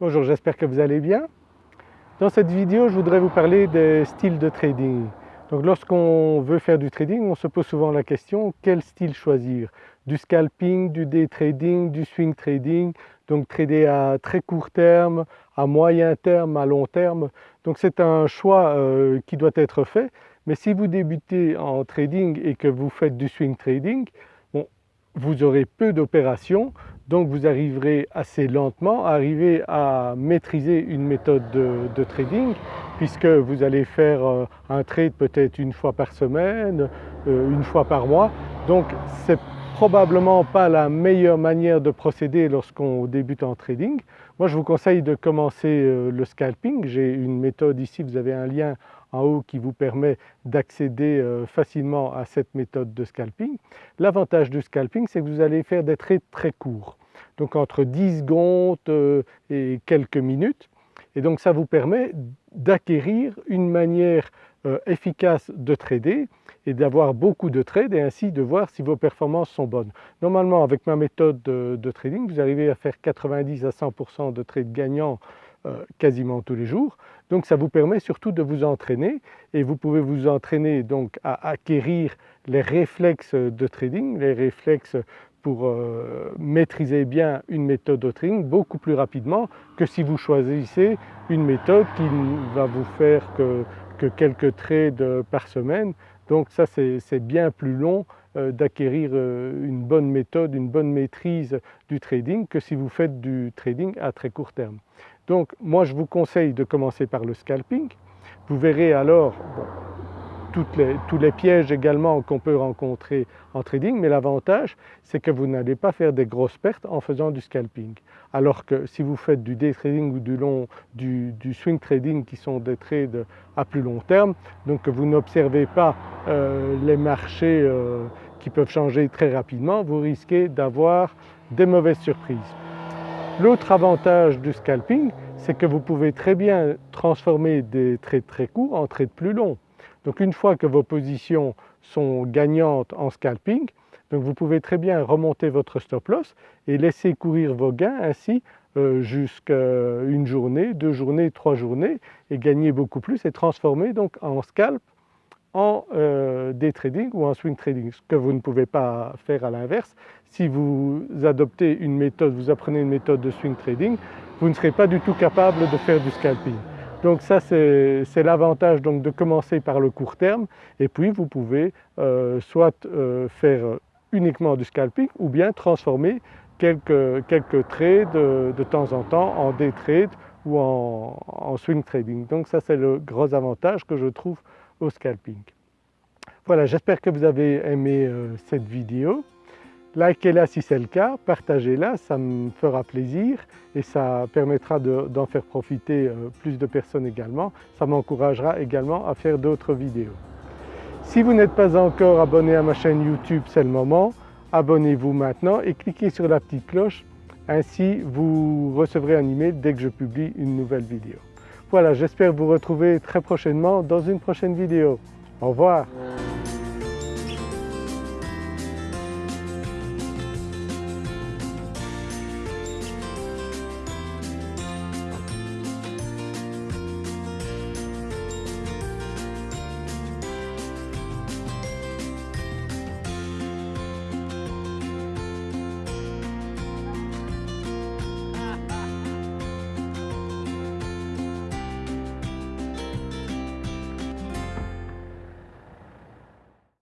Bonjour, j'espère que vous allez bien. Dans cette vidéo, je voudrais vous parler des styles de trading. Donc lorsqu'on veut faire du trading, on se pose souvent la question quel style choisir? Du scalping, du day trading, du swing trading, donc trader à très court terme, à moyen terme, à long terme? Donc c'est un choix euh, qui doit être fait. Mais si vous débutez en trading et que vous faites du swing trading, vous aurez peu d'opérations, donc vous arriverez assez lentement à arriver à maîtriser une méthode de, trading puisque vous allez faire euh, un trade peut-être une fois par semaine, euh, une fois par mois. Donc c'est probablement pas la meilleure manière de procéder lorsqu'on débute en trading. Moi je vous conseille de commencer euh, le scalping. J'ai une méthode ici, vous avez un lien en haut qui vous permet d'accéder euh, facilement à cette méthode de scalping. L'avantage du scalping c'est que vous allez faire des trades très courts, donc entre 10 secondes euh, et quelques minutes et donc ça vous permet d'acquérir une manière efficace de trader et d'avoir beaucoup de trades et ainsi de voir si vos performances sont bonnes. Normalement avec ma méthode de, trading vous arrivez à faire 90 à 100% de trades gagnants euh, quasiment tous les jours. Donc ça vous permet surtout de vous entraîner et vous pouvez vous entraîner donc à acquérir les réflexes de trading, les réflexes pour euh, maîtriser bien une méthode de trading beaucoup plus rapidement que si vous choisissez une méthode qui va vous faire que, que quelques trades par semaine. Donc ça c'est bien plus long euh, d'acquérir une bonne méthode, une bonne maîtrise du trading que si vous faites du trading à très court terme. Donc moi je vous conseille de commencer par le scalping. Vous verrez alors tous les pièges également qu'on peut rencontrer en trading, mais l'avantage c'est que vous n'allez pas faire des grosses pertes en faisant du scalping. Alors que si vous faites du day trading ou du, long, du, swing trading qui sont des trades à plus long terme, donc vous n'observez pas euh, les marchés euh, qui peuvent changer très rapidement, vous risquez d'avoir des mauvaises surprises. L'autre avantage du scalping, c'est que vous pouvez très bien transformer des trades très courts en trades plus longs. Donc une fois que vos positions sont gagnantes en scalping, vous pouvez très bien remonter votre stop loss et laisser courir vos gains ainsi euh, jusqu'à une journée, deux journées, trois journées et gagner beaucoup plus et transformer donc en scalp en euh, day trading ou en swing trading, ce que vous ne pouvez pas faire à l'inverse. Si vous adoptez une méthode, vous apprenez une méthode de swing trading, vous ne serez pas du tout capable de faire du scalping. Donc ça c'est l'avantage de commencer par le court terme et puis vous pouvez euh, soit euh, faire uniquement du scalping ou bien transformer quelques, quelques trades de, temps en temps en day trade ou en, en swing trading. Donc ça c'est le gros avantage que je trouve au scalping. Voilà, j'espère que vous avez aimé euh, cette vidéo. Likez-la si c'est le cas, partagez-la, ça me fera plaisir et ça permettra d'en faire profiter euh, plus de personnes également. Ça m'encouragera également à faire d'autres vidéos. Si vous n'êtes pas encore abonné à ma chaîne YouTube, c'est le moment. Abonnez-vous maintenant et cliquez sur la petite cloche, ainsi vous recevrez un email dès que je publie une nouvelle vidéo. Voilà, j'espère vous retrouver très prochainement dans une prochaine vidéo. Au revoir